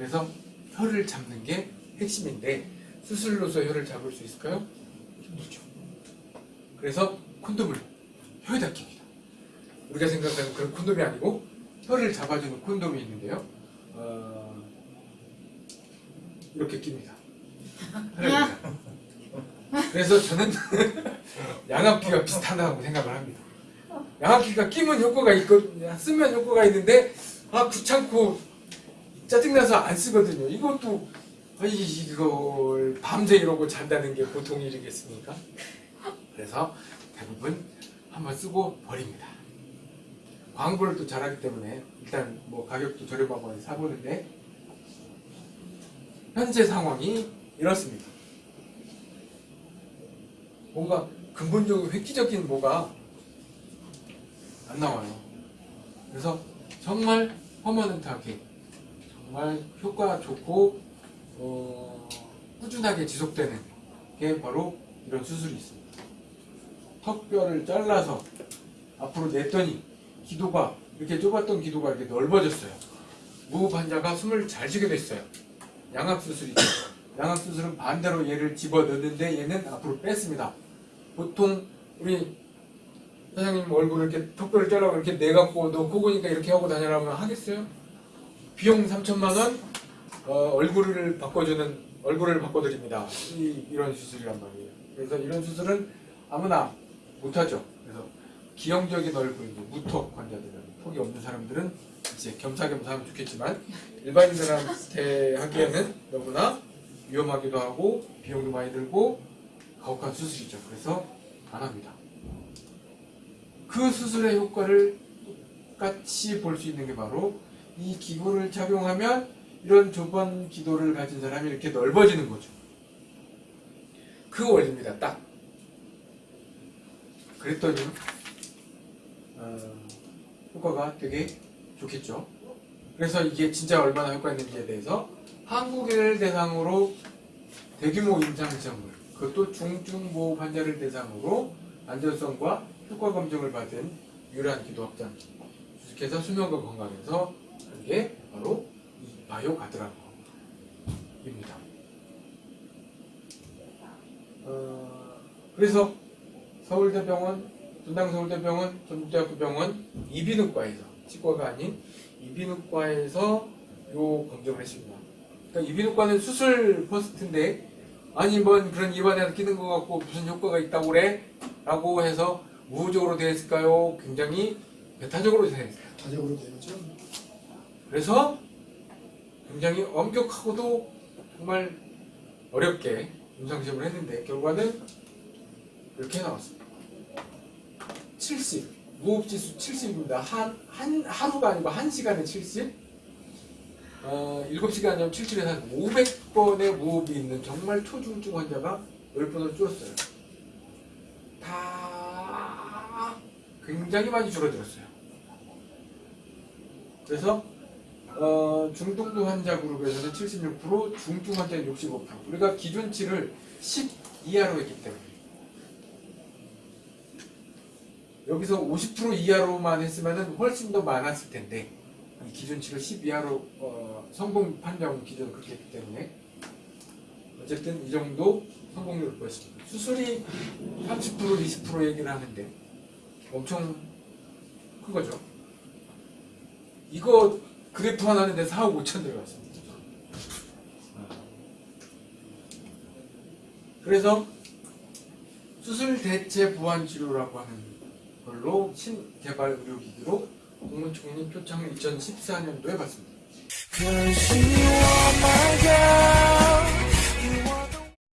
그래서 혀를 잡는 게 핵심인데 수술로서 혀를 잡을 수 있을까요? 힘들죠. 그래서 콘돔을 혀에다 낍니다. 우리가 생각하는 그런 콘돔이 아니고 혀를 잡아주는 콘돔이 있는데요. 어, 이렇게 낍니다. 그래서 저는 양압기가 비슷하다고 생각을 합니다. 양압기가 끼면 효과가 있고 쓰면 효과가 있는데 아 귀찮고 짜증나서 안 쓰거든요. 이것도 아, 이- 이걸 밤새 이러고 잔다는 게 보통 일이겠습니까? 그래서 대부분 한번 쓰고 버립니다. 광고를 또 잘하기 때문에 일단 뭐 가격도 저렴하고 사보는데 현재 상황이 이렇습니다. 뭔가 근본적으로 획기적인 뭐가 안 나와요. 그래서 정말 퍼머넌트하게 정말 효과 좋고 어, 꾸준하게 지속되는 게 바로 이런 수술이 있습니다. 턱뼈를 잘라서 앞으로 냈더니 기도가 이렇게 좁았던 기도가 이렇게 넓어졌어요. 무흡 환자가 숨을 잘 쉬게 됐어요. 양압 수술이죠. 양압 수술은 반대로 얘를 집어 넣는데 얘는 앞으로 뺐습니다. 보통 우리 사장님 얼굴을 이렇게 턱뼈를 잘라고 이렇게 내갖고 너 코고니까 이렇게 하고 다니라면 하겠어요? 비용 3천만 원 어, 얼굴을 바꿔주는 얼굴을 바꿔드립니다. 이, 이런 수술이란 말이에요. 그래서 이런 수술은 아무나 못하죠. 그래서 기형적인 얼굴, 무턱 환자들은 턱이 없는 사람들은 이제 겸사겸사 하면 좋겠지만 일반인들한테 하기에는 너무나 위험하기도 하고 비용도 많이 들고 가혹한 수술이죠. 그래서 안 합니다. 그 수술의 효과를 똑같이 볼 수 있는 게 바로 이 기구를 착용하면 이런 좁은 기도를 가진 사람이 이렇게 넓어지는 거죠. 그 원리입니다. 딱. 그랬더니 어, 효과가 되게 좋겠죠. 그래서 이게 진짜 얼마나 효과 있는지에 대해서 한국인을 대상으로 대규모 임상 시험을 그것도 중증보 환자를 대상으로 안전성과 효과 검증을 받은 유일한 기도 확장기 주식회사 수면과 건강에서 한게 바로 이 바이오 가드라고입니다. 어, 그래서 서울대병원, 분당서울대병원, 전북대학교병원 이비인후과에서 치과가 아닌 이비인후과에서 요 검증을 했습니다. 그러니까 이비인후과는 수술 퍼스트인데 아니 뭔 그런 입안에 끼는 것 같고 무슨 효과가 있다고 그래? 라고 해서 우호적으로 되어 있을까요? 굉장히 배타적으로 되어 있어요. 다적으로 되었죠. 그래서 굉장히 엄격하고도 정말 어렵게 임상시험을 했는데 결과는 이렇게 나왔습니다. 70 무호흡지수 70입니다. 한, 한 하루가 아니고 한 시간에 70 어, 7시간이면 77에서 한 500번의 무호흡이 있는 정말 초중증 환자가 10번을 줄었어요. 다 굉장히 많이 줄어들었어요. 그래서 어, 중등도 환자 그룹에서는 76%, 중증 환자는 65%. 우리가 기준치를 10 이하로 했기 때문에 여기서 50% 이하로만 했으면 훨씬 더 많았을 텐데 이 기준치를 10 이하로 어, 성공 판정 기준을 그렇게 했기 때문에 어쨌든 이 정도 성공률을 보였습니다. 수술이 30% 20% 얘기를 하는데 엄청 큰 거죠. 이거 그래프 하나 하는데 4억 5천 들어갔습니다. 그래서 수술 대체 보완 치료라고 하는 걸로 신개발 의료기기로 국무총리 표창을 2014년도에 받습니다.